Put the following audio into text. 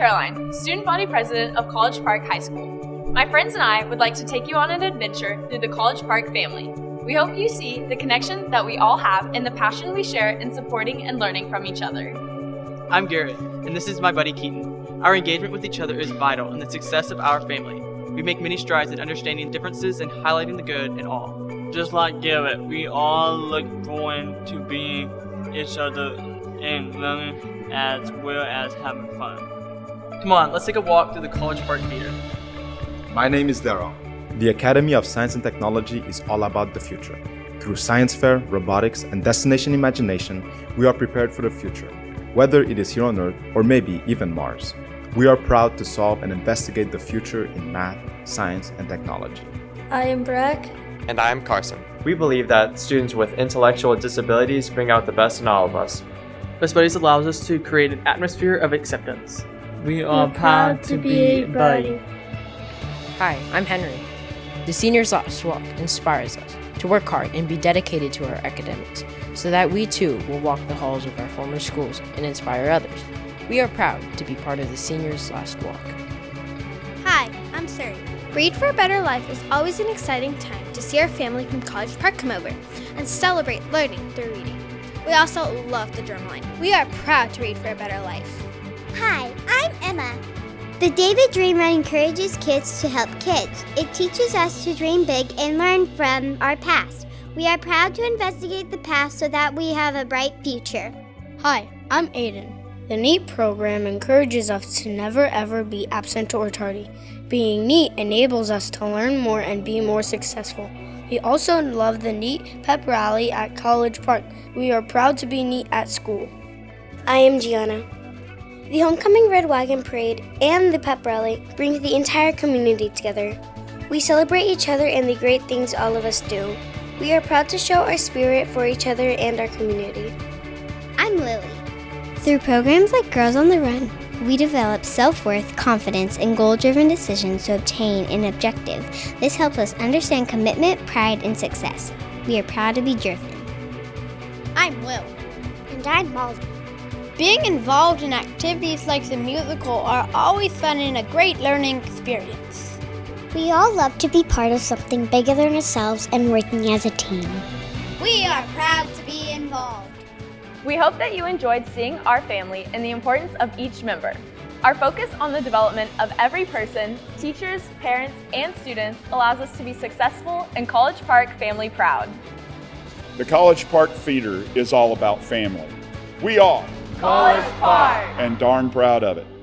Caroline, student body president of College Park High School. My friends and I would like to take you on an adventure through the College Park family. We hope you see the connection that we all have and the passion we share in supporting and learning from each other. I'm Garrett, and this is my buddy Keaton. Our engagement with each other is vital in the success of our family. We make many strides in understanding differences and highlighting the good in all. Just like Garrett, we all look forward to being each other and learning as well as having fun. Come on, let's take a walk through the College Park Feeder. My name is Daryl. The Academy of Science and Technology is all about the future. Through science fair, robotics, and destination imagination, we are prepared for the future, whether it is here on Earth or maybe even Mars. We are proud to solve and investigate the future in math, science, and technology. I am Breck. And I am Carson. We believe that students with intellectual disabilities bring out the best in all of us. Best Buddies allows us to create an atmosphere of acceptance. We are We're proud to be a buddy. Hi, I'm Henry. The Seniors Last Walk inspires us to work hard and be dedicated to our academics so that we too will walk the halls of our former schools and inspire others. We are proud to be part of the Seniors Last Walk. Hi, I'm Suri. Read for a Better Life is always an exciting time to see our family from College Park come over and celebrate learning through reading. We also love the Drumline. We are proud to read for a better life. Hi, I'm Emma. The David Dream Run encourages kids to help kids. It teaches us to dream big and learn from our past. We are proud to investigate the past so that we have a bright future. Hi, I'm Aiden. The NEAT program encourages us to never ever be absent or tardy. Being neat enables us to learn more and be more successful. We also love the NEAT pep rally at College Park. We are proud to be neat at school. I am Gianna. The Homecoming Red Wagon Parade and the pep rally brings the entire community together. We celebrate each other and the great things all of us do. We are proud to show our spirit for each other and our community. I'm Lily. Through programs like Girls on the Run, we develop self worth, confidence, and goal driven decisions to obtain an objective. This helps us understand commitment, pride, and success. We are proud to be driven. I'm Will. And I'm Molly. Being involved in activities like the musical are always fun and a great learning experience. We all love to be part of something bigger than ourselves and working as a team. We are proud to be involved. We hope that you enjoyed seeing our family and the importance of each member. Our focus on the development of every person, teachers, parents, and students allows us to be successful and College Park family proud. The College Park Feeder is all about family. We are College Park! and darn proud of it.